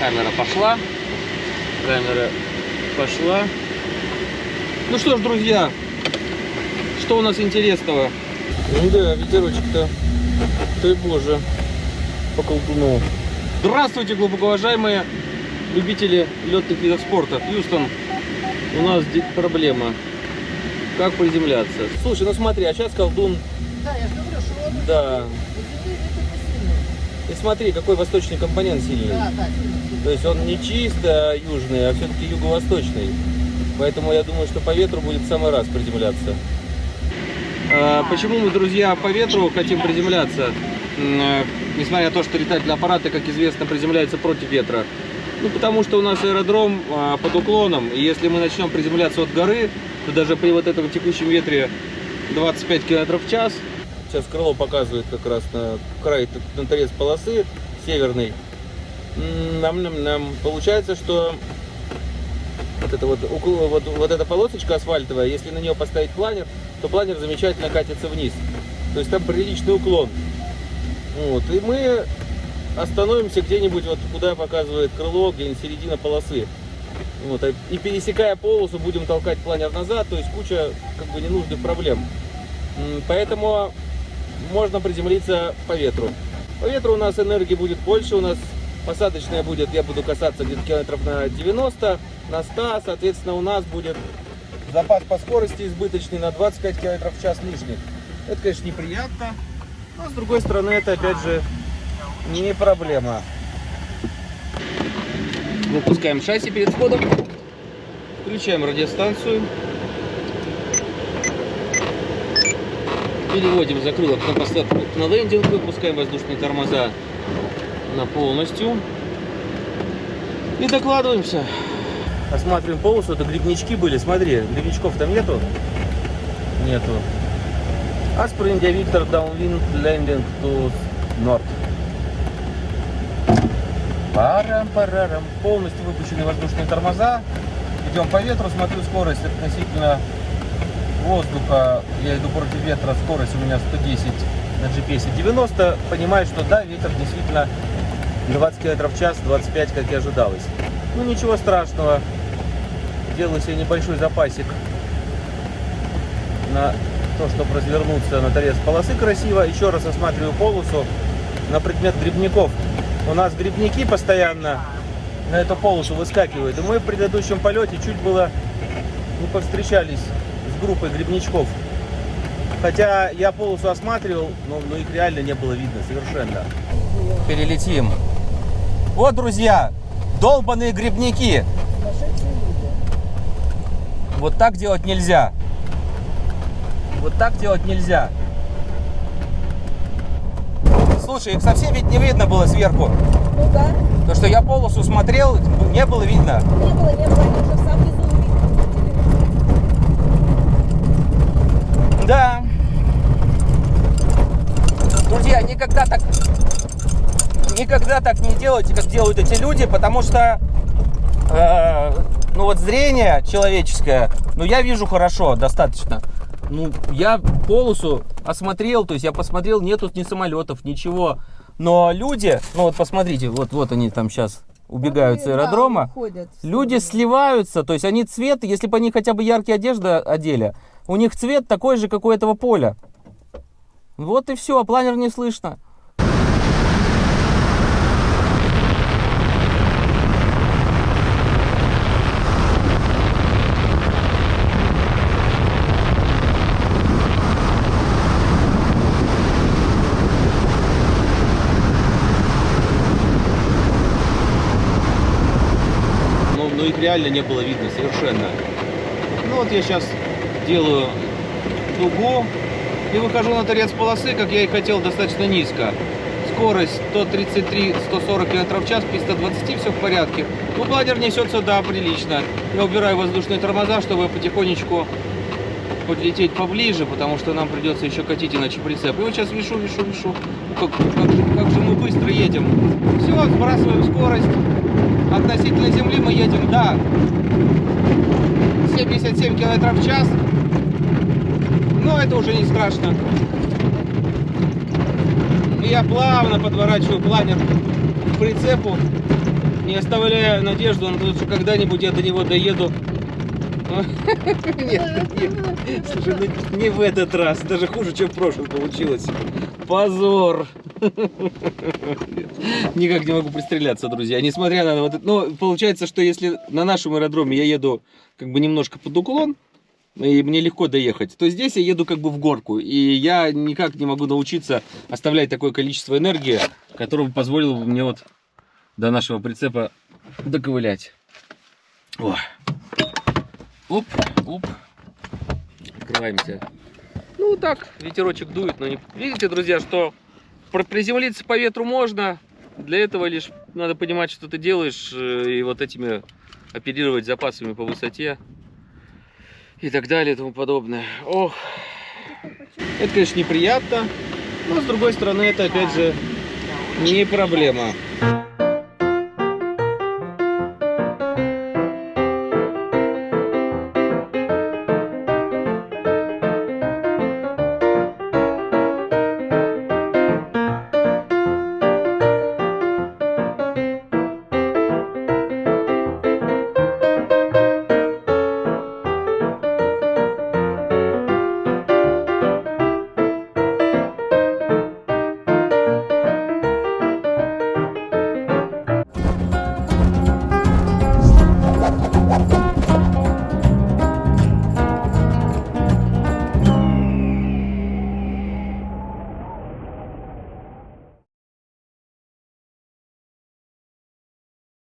Камера пошла. Камера пошла. Ну что ж, друзья, что у нас интересного? Ну да, ветерочек-то, дай боже, по колдуну. Здравствуйте, глубоко уважаемые любители летных видов спорта. Хьюстон, у нас проблема. Как приземляться? Слушай, ну смотри, а сейчас колдун... Да, я же говорю, что Да. у земли ветер не сильный. И смотри, какой восточный компонент сильный. Да, да, сильный. То есть он не чисто южный, а все-таки юго-восточный. Поэтому я думаю, что по ветру будет в самый раз приземляться. А, почему мы, друзья, по ветру хотим приземляться? Э, Несмотря на то, что летательные аппараты, как известно, приземляются против ветра. Ну, потому что у нас аэродром а, под уклоном, и если мы начнем приземляться от горы, то даже при вот этом текущем ветре 25 км в час, сейчас крыло показывает как раз на край, на торец полосы северный, нам, нам, нам получается, что вот эта вот, вот, вот эта полосочка асфальтовая, если на нее поставить планер, то планер замечательно катится вниз. То есть там приличный уклон. Вот. И мы остановимся где-нибудь, вот куда показывает крыло, где-нибудь середина полосы. Вот. а- И пересекая полосу, будем толкать планер назад, то есть куча как бы ненужных проблем. Поэтому можно приземлиться по ветру. По ветру у нас энергии будет больше, у нас посадочная будет, я буду касаться где-то километров на 90, на 100, соответственно у нас будет запас по скорости избыточный на 25 км в час лишних. Это, конечно, неприятно, но с другой стороны это опять же не проблема. Выпускаем шасси перед входом, включаем радиостанцию, переводим закрылок на посадку на лендинг, выпускаем воздушные тормоза на полностью и докладываемся. Осматриваем полосу, это грибнички были, смотри, грибничков там нету? Нету. India Victor Downwind Landing to North. Парам-парарам. Полностью выпущены воздушные тормоза. Идем по ветру, смотрю скорость относительно воздуха. Я иду против ветра, скорость у меня 110 на GPS 90. Понимаю, что да, ветер действительно 20 км в час, 25, как и ожидалось. Ну ничего страшного. Делаю себе небольшой запасик на то, чтобы развернуться на торец полосы красиво. Еще раз осматриваю полосу на предмет грибников. У нас грибники постоянно на эту полосу выскакивают. И мы в предыдущем полете чуть было не повстречались с группой грибничков. Хотя я полосу осматривал, но, но их реально не было видно совершенно. Перелетим. Вот, друзья, долбаные грибники. Вот так делать нельзя. Вот так делать нельзя. Слушай, их совсем ведь не видно было сверху. Ну да, То, что я полосу смотрел, не было видно. не было, не было, они уже в Да. Друзья, никогда так никогда так не делайте, как делают эти люди, потому что э, ну вот зрение человеческое, ну я вижу хорошо, достаточно. Ну, я полосу осмотрел, то есть я посмотрел, нет тут ни самолетов, ничего. Но люди, ну вот посмотрите, вот, вот они там сейчас убегают с Да, аэродрома. уходят. Люди сливаются, то есть они цвет, если бы они хотя бы яркие одежды одели, у них цвет такой же, как у этого поля. Вот и все, планер не слышно. но, но их реально не было видно совершенно. Ну вот я сейчас делаю дугу и выхожу на торец полосы, как я и хотел, достаточно низко. Скорость 133-140 км в час, при 120 все в порядке. Ну, планер несется, да, прилично. Я убираю воздушные тормоза, чтобы потихонечку подлететь поближе, потому что нам придется еще катить иначе прицеп. И вот сейчас вешу, вешу, вешу. Как, как же, как же мы быстро едем. Все, сбрасываем скорость. Относительно земли мы едем, да, 77 километров в час. Но это уже не страшно. И я плавно подворачиваю планер к прицепу. не оставляя надежду на то, что когда-нибудь я до него доеду. Нет, нет. Слушай, ну не в этот раз. Даже хуже, чем в прошлом получилось. Позор. Никак не могу пристреляться, друзья. Несмотря на вот это... Ну, получается, что если на нашем аэродроме я еду как бы немножко под уклон, и мне легко доехать, то здесь я еду как бы в горку. И я никак не могу научиться оставлять такое количество энергии, которое бы позволило бы мне вот до нашего прицепа доковылять. О. Оп, оп. Открываемся. Ну так, ветерочек дует, но не... Видите, друзья, что приземлиться по ветру можно. Для этого лишь надо понимать, что ты делаешь, э, и вот этими оперировать запасами по высоте и так далее и тому подобное. Ох, это, конечно, неприятно, но с другой стороны, это опять же не проблема.